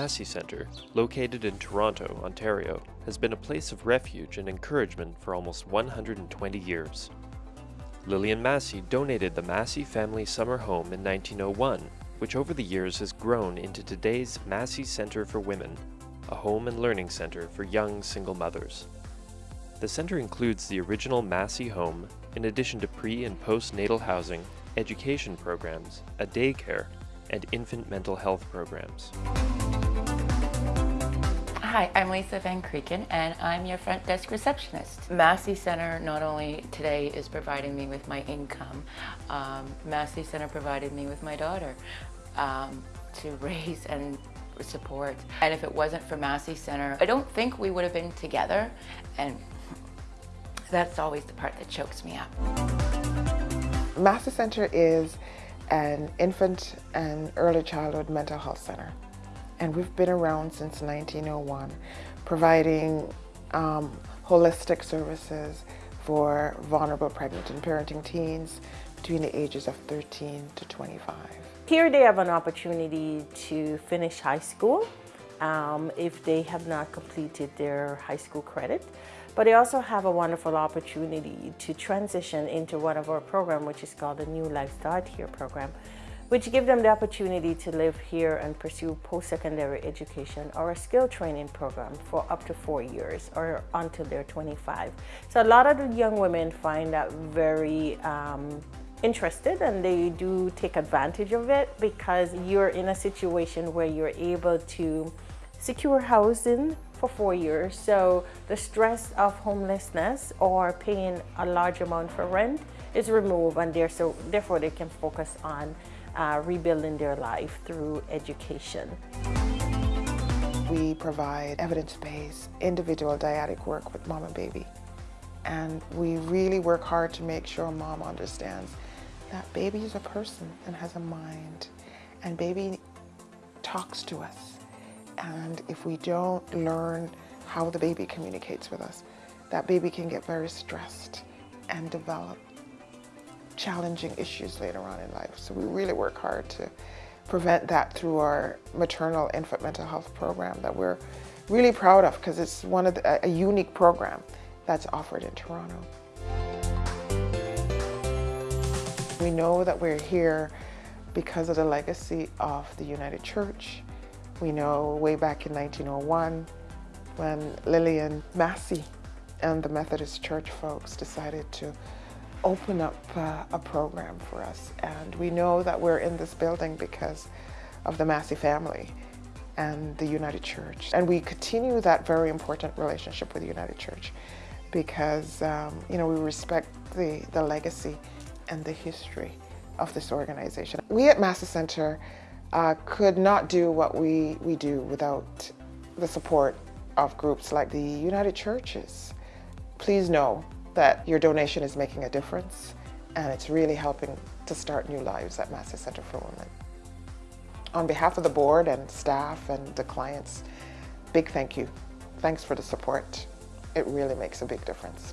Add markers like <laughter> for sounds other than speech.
Massey Centre, located in Toronto, Ontario, has been a place of refuge and encouragement for almost 120 years. Lillian Massey donated the Massey Family Summer Home in 1901, which over the years has grown into today's Massey Centre for Women, a home and learning centre for young single mothers. The centre includes the original Massey home, in addition to pre- and postnatal housing, education programs, a daycare, and infant mental health programs. Hi, I'm Lisa Van Krieken and I'm your front desk receptionist. Massey Center not only today is providing me with my income, um, Massey Center provided me with my daughter um, to <laughs> raise and support. And if it wasn't for Massey Center, I don't think we would have been together and that's always the part that chokes me up. Massey Center is an infant and early childhood mental health center. And we've been around since 1901, providing um, holistic services for vulnerable pregnant and parenting teens between the ages of 13 to 25. Here they have an opportunity to finish high school um, if they have not completed their high school credit. But they also have a wonderful opportunity to transition into one of our programs, which is called the New Life Start Here program, which give them the opportunity to live here and pursue post-secondary education or a skill training program for up to four years or until they're 25. So a lot of the young women find that very um, interested and they do take advantage of it because you're in a situation where you're able to secure housing for four years. So the stress of homelessness or paying a large amount for rent is removed and so, therefore they can focus on uh, rebuilding their life through education. We provide evidence-based individual dyadic work with mom and baby. And we really work hard to make sure mom understands that baby is a person and has a mind. And baby talks to us. And if we don't learn how the baby communicates with us, that baby can get very stressed and develop challenging issues later on in life. So we really work hard to prevent that through our maternal infant mental health program that we're really proud of because it's one of the, a unique program that's offered in Toronto. We know that we're here because of the legacy of the United Church we know way back in 1901 when Lillian Massey and the Methodist Church folks decided to open up uh, a program for us. And we know that we're in this building because of the Massey family and the United Church. And we continue that very important relationship with the United Church because, um, you know, we respect the, the legacy and the history of this organization. We at Massey Center uh, could not do what we, we do without the support of groups like the United Churches. Please know that your donation is making a difference and it's really helping to start new lives at Massey Center for Women. On behalf of the board and staff and the clients, big thank you. Thanks for the support. It really makes a big difference.